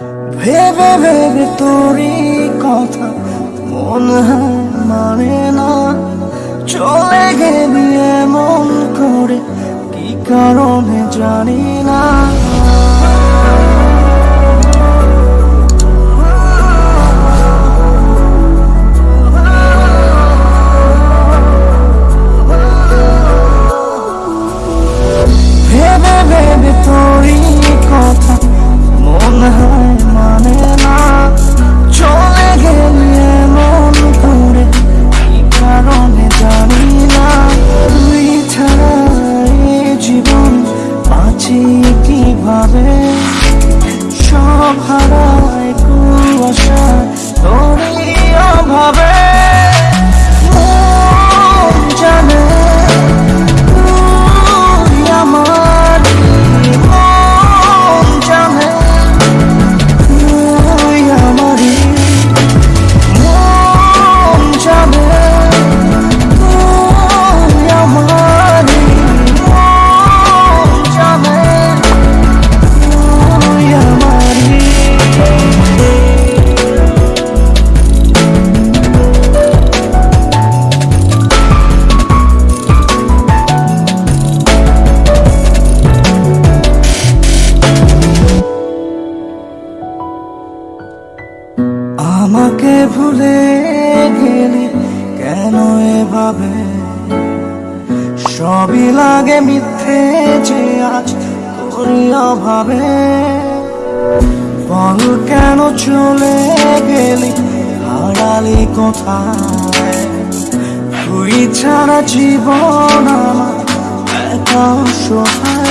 ভেবে ভেবে তোরই কথা মন মানে না। চলে গেলি এমন করে, কি কারণে জানি না। ভুলে গেলি কেন এভাবে? সবই লাগে মিথ্যে যে আজ তোরই অভাবে। বল কেন চলে গেলি হারালি কোথায়? তুই ছাড়া জীবন আমার একা অসহায়।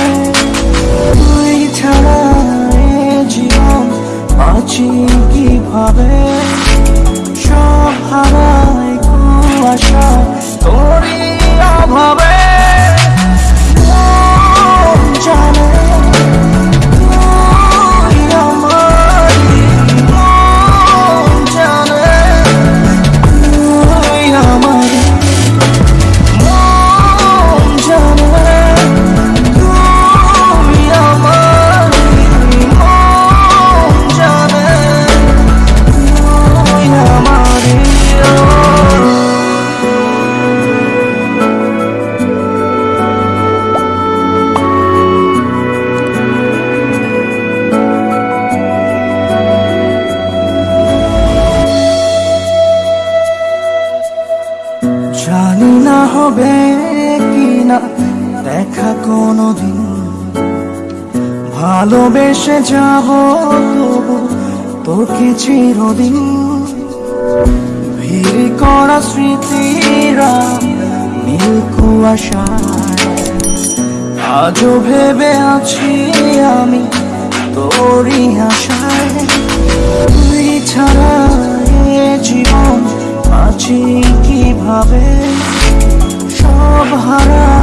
হবে কি না দেখা কোনোদিন। ভালোবেসে যাব তবু তোকে চিরদিন। ভিড় করা স্মৃতিরা নীল কুয়াশায় আজও ভেবে আছি আমি তোরই আশায়। তুই ছাড়া জীবন আছি কীভাবে? Bahara